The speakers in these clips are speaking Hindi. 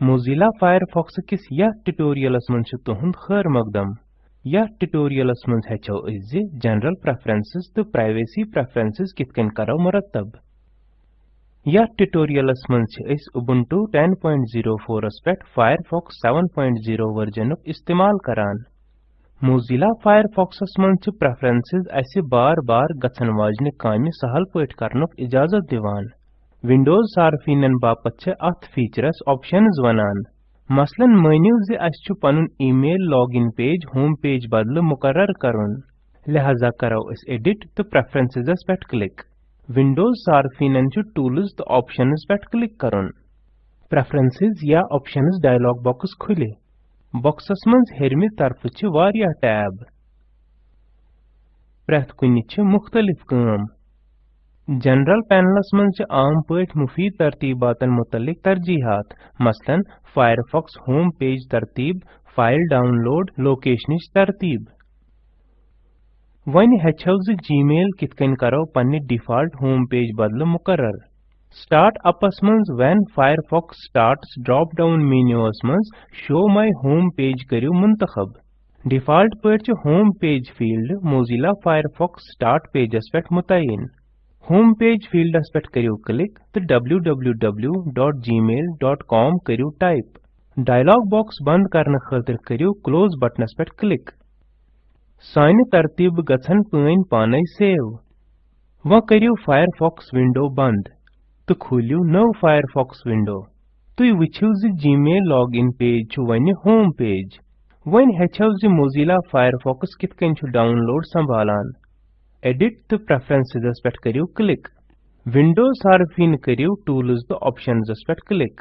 Mozilla Firefox किस यथ ट्यूटोरियलस मन तुहद खैर मकदम यथ ट्यूटोरियलस मन हेचो अज जनरल प्रेफरेंसेस तो प्राइवेसी प्रेफरेंसेस कित कन करो मुरतब यथ ट्यूटोरियलस मन Ubuntu 10.04 पे Firefox 7.0 वर्जन इस्तेमाल करान Mozilla Firefox मन प्रेफरेंसेस अस बार बार गछन वाजन काम सहल पट करनुक इजाज़त दिवान विंडोज़ सार्फिनन अथ फीचरस ऑप्शंस वनान मसलन मानिव ज अस Panun email login page home page बदल मुकर्रर करुन लिहाजा करो एडिट तो प्रेफरेंसेस पे क्लिक विंडोज़ सार्फिनन टूल्स तो ऑप्शंस पे क्लिक करुन प्रेफरेंसेस या ऑप्शंस डायलॉग बॉक्स खुले बॉक्सस मज हेरमि तरफ़ वारिया टैब प्रथ कुनि मुख्तलिफ़ जनरल पैनलस मन आम पट मुफीद तरतीबातन मुतलिक तरजीहात। मसलन फायरफॉक्स होम पेज तरतीब फ़ाइल डाउनलोड लोकेशन तरतीब। वन हेचो जीमेल कित कन करो पन्ने डिफ़ॉल्ट होम पेज बदल मुकर्रर। स्टार्ट अपस मज when Firefox starts drop down menus मज शो माय होम पेज करियो मुंतखब। डिफ़ॉल्ट पट home page field Mozilla Firefox start pages पे मुतयन होम पेज फील्डस पे करियो, क्लिक तो www.gmail.com करियो टाइप। डायलॉग बॉक्स बंद करने खातिर करियो क्लोज बटनस पे क्लिक। साइन तरतीब गछन पन पाने सेव। व करियो फायरफॉक्स विंडो बंद। तो खोलियो नव फायरफॉक्स विंडो। तुई वछियो ज जीमेल लॉगिन पेज छु वने होम पेज। वन हेचो ज मोजिला फायरफॉक्स कित कन छु डाउनलोड संभालान। तो प्रेफरेंसेस पे करियो क्लिक विंडोज़ सार्फिन करियो टूल्स तो ऑप्शंस पे क्लिक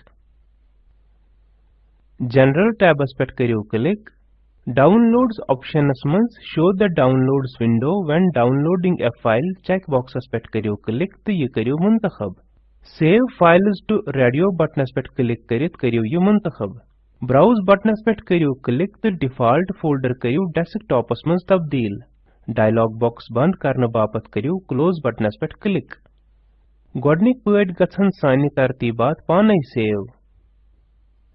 जनरल टैबस पे करियो क्लिक डाउनलोड्स ऑप्शनस मज show the downloads window when downloading a file check boxes पे करियो क्लिक तो ये करियो मुंतखब सेव फाइल्स टू रेडियो बटनस पे क्लिक करित करियो ये मुंतखब ब्राउज बटनस पे करियो क्लिक तो डिफ़ॉल्ट फोल्डर करियो डेस्कटॉपस मज तब्दील डायलॉग बॉक्स बंद करने बापत करियो, क्लोज बटनस पे क्लिक। गोडनिक पट गछन सानि तरतीबात पाने सेव।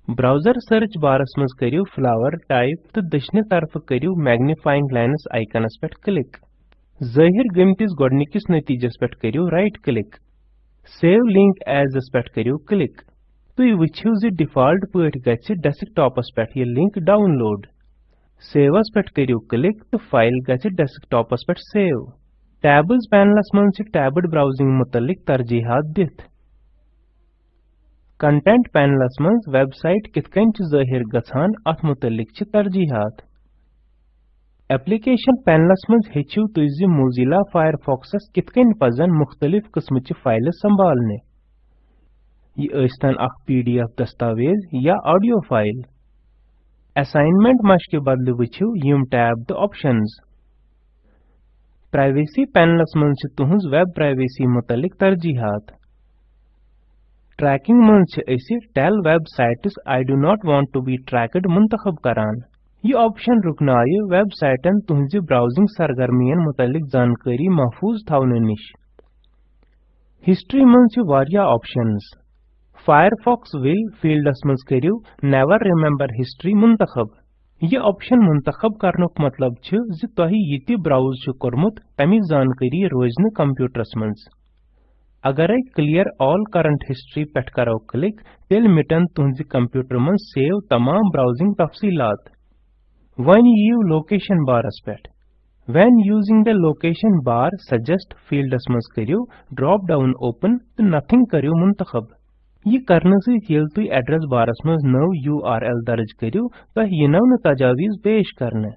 ब्राउज़र सर्च बारस मज करियो, फ्लावर टाइप तो दशने तरफ़ करियो, मैग्नीफाइंग लाइनस आइकनस पे क्लिक। ज़ाहिर गमतिस गोडनिकिस नतीजस पे करियो, right click. Save link as पे करियो, क्लिक। तुई वछियो ज डिफ़ॉल्ट पट गछ डेस्कटॉपस पे ये लिंक डाउनलोड। सेवस पे करियो क्लिक तो फ़ाइल गछ डेस्कटॉपस पे सेव टैब्स पैनलस मन टैब्ड ब्राउजिंग मुतलिक तरजीहात दित। कंटेंट पैनलस मन वेबसाइट कित कन ज़ाहिर गछान अथ मुतलिक तरजीहात। एप्लीकेशन पैनलस मन हेचियो तुज मोजिला फायरफॉक्सस कित कन पजन मुख्तलिफ़ किस्म फ़ाइल संभालने। ये अस्तन अख पीडीएफ दस्तावेज़ या ऑडियो फ़ाइल असाइनमेंट मश्क बदल वुचु यम टैब द ऑप्शंस। प्राइवेसी पैनलस मन तुहज वेब प्राइवेसी मुतलिक तरजीहात। ट्रैकिंग मन tell websites I do not want to be tracked मुंतखब करान। यह ऑप्शन रुकनाय वेबसाइटन तुहज ब्राउजिंग सरगर्मियन मुतलिक जानकारी महफूज थवन निश। हिस्ट्री मन ऑप्शंस फायरफॉक्स विल फील्डस मज करियो नेवर रिमेंबर हिस्ट्री मुंतखब ये ऑप्शन मुंतखब करनुक मतलब छ ज तोहि यति ब्राउज छ कोरमुत तमि जानकारी रोजन कंप्यूटरस मज अगर क्लियर ऑल करंट हिस्ट्री पेट करो क्लिक तेल मिटन तुहज कंप्यूटर मज सेव तमाम ब्राउजिंग तफसीलात वन यू लोकेशन बारस पेट When using the location bar, suggest फील्डस मज करियो ड्रॉप डाउन ओपन तो नथिंग करियो मुंतखब ये करने से येल तुई एड्रेस बारस में नव यूआरएल दर्ज करियो तो ये नव तजावीज पेश करने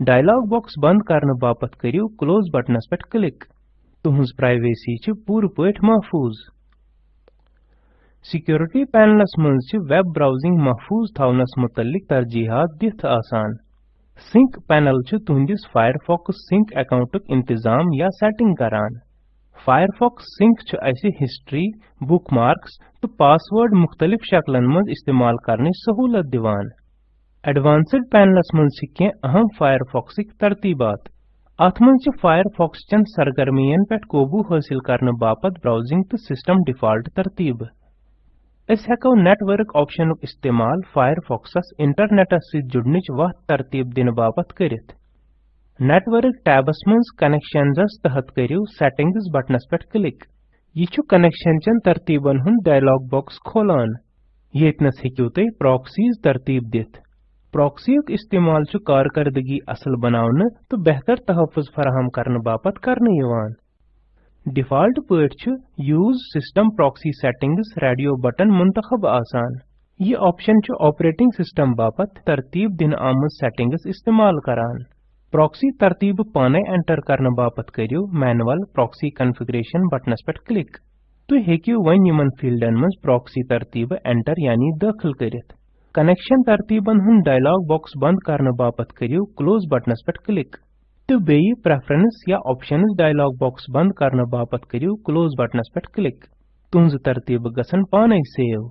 डायलॉग बॉक्स बंद करने बापत करियो क्लोज बटनस पे क्लिक तुहज प्राइवेसी छ पूर पठ महफूज सिक्योरिटी पैनलस मज वेब ब्राउजिंग महफूज थवनस मुतलिक तरजीहात दिथ आसान सिंक पैनल छ फायरफॉक्स सिंक अकाउंटुक इंतज़ाम या सेटिंग करान फायरफॉक्स सिंक ऐसी हिस्ट्री बुकमार्क्स तो पासवर्ड मुख्तलिफ़ शक्लन मज इस्तेमाल करने सहूलत दिवान। एडवांस्ड पैनलस मज अहम फायरफॉक्सिक तरतीबात। अथ मज फायरफॉक्स चन सरगर्मियन पे काबू हासिल करने बापत ब्राउजिंग तो सिस्टम डिफ़ॉल्ट तरतीब। अस हेको नेटवर्क ऑप्शनुक इस्तेमाल फायरफॉक्सस इंटरनेटस सहित जुड़निच वत तरतीब दिन बापत करित। नेटवर्क टैबस मज कनेक्शंस तहत करियो सेटिंग्स बटनस पे क्लिक यह कनेक्शन चन तरतीबन हुन डायलॉग बॉक्स खोलान। येतनस हेकियो तुम प्रॉक्सीज तरतीब दित। प्रॉक्सी इस्तेमाल कारकर्दगी असल बनावन तो बेहतर तहफ़ुज़ फराहम करने बापत करने यवान। डिफ़ॉल्ट पट use system proxy settings radio button मुंतखब आसान। ये ऑप्शन ऑपरेटिंग सिस्टम बापत तरतीब दिन आम सेटिंग्स इस्तेमाल करान। प्रॉक्सी तरतीब पाने एंटर करने बापत करियो मैनुअल प्रॉक्सी कॉन्फ़िगरेशन बटनस पे क्लिक तुम हेकियो वन यमन फील्डन मज प्रॉक्सी तरतीब एंटर यानी दाखिल करित कनेक्शन तरतीबन हुन डायलॉग बॉक्स बंद करने बापत करियो क्लोज बटनस पे क्लिक तो बेयी प्रेफरेंस या ऑप्शंस डायलॉग बॉक्स बंद करने बापत करियो क्लोज बटनस पे क्लिक तुंज तरतीब गसन पाने सेव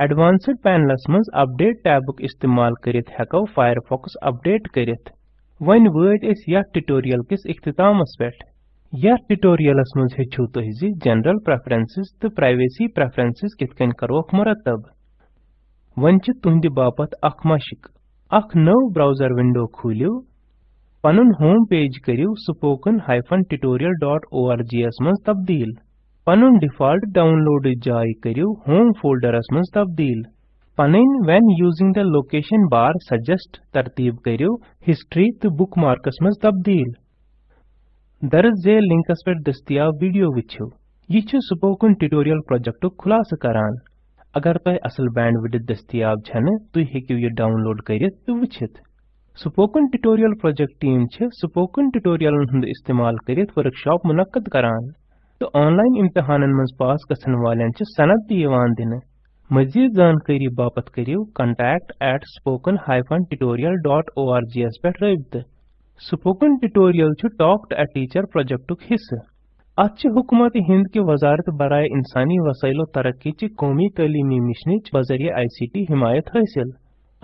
एडवांस्ड पैनलस मज अपडेट टैबुक इस्तेमाल करित हेको फायरफॉक्स अपडेट करित वन वट अस यथ ट्यूटोरियल किस इख्तितामस पे यथ ट्यूटोरियलस मज हेचु तुह जि जनरल प्रेफरेंसेस तो प्राइवेसी प्रेफरेंसेस कित कन करोक मुरतब वन तुंद बापत अख मशक अख नव ब्राउज़र विंडो खोलियो पनुन होम पेज करियो spoken-tutorial.org मज तब्दील पनुन डिफ़ॉल्ट डाउनलोड जाय करियो होम फोल्डरस मज तब्दील। पनिन, when using the location bar, suggest तरतीब करियो हिस्ट्री तो बुकमार्कस मज तब्दील। दर्ज जे लिंकस पे दस्तियाब वीडियो विचो यह स्पोकन ट्यूटोरियल प्रोजेक्ट खुलास करान। अगर तह असल बैंडविड्थ दस्तियाब छन तुम हेकियो ये डाउनलोड करित तो वचित स्पोकन ट्यूटोरियल प्रोजेक्ट टीम छ, स्पोकन ट्यूटोरियलन हुंद इस्तेमाल करित वर्कशॉप मुनक्कद करान। तो ऑनलाइन इम्तिहानन मज पास गसन वालेन छ सनद दियवान दिन। मजीद जानकारी बापत करियो contact@spoken-tutorial.org पे रबित स्पोकन ट्यूटोरियल छ टॉक टू अ टीचर प्रोजेक्टुक हिस्सा। अत हुकूमत हिंद की वजारत बरए इंसानी वसाइल तरक्की कौमी तलीमी मिशन बजरिया आई सी टी हिमायत हासिल।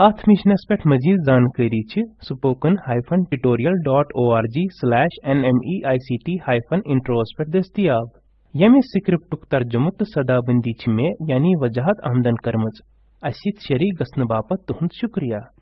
अत मिशनस पे मजीद जानकारी spoken hyphen tutorial dot O R G slash N M E I C T hyphen intros पे दस्तियाब यमि स्क्रिप्टुक तर्जुम तो सदाबंदी मे, यानी वजाहत आमदन कर्म असित शरीक गसन बापत तुहद शुक्रिया।